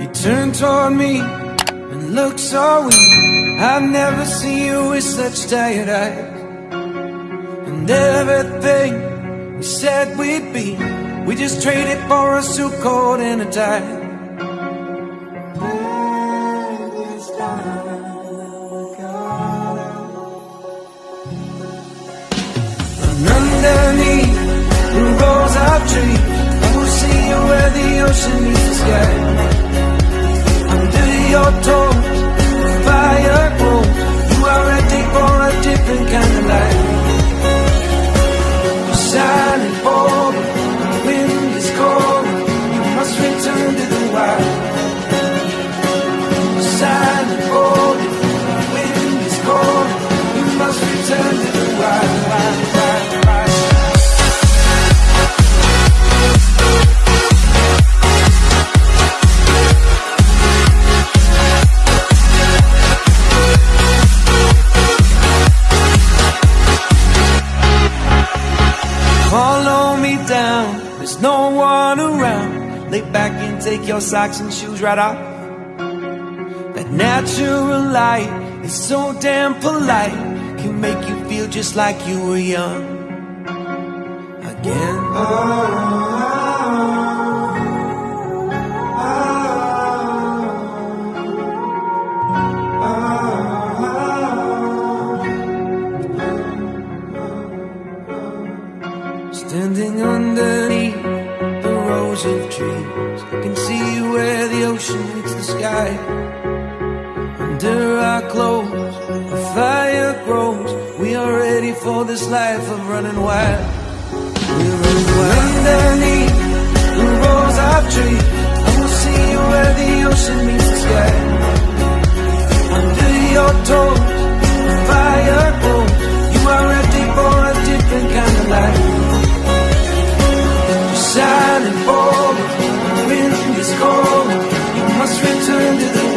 You turned toward me and looked so weak. I've never seen you with such tired eyes. And everything we said we'd be, we just traded for a suit coat and a tie. And underneath the rows of trees, I will see you where the ocean meets the sky. Under me down, there's no one around. Lay back and take your socks and shoes right off. That natural light is so damn polite, can make you feel just like you were young again. Underneath the rows of trees, I can see where the ocean meets the sky. Under our clothes, a fire grows. We are ready for this life of running wild. We're running wild. underneath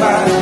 Bye.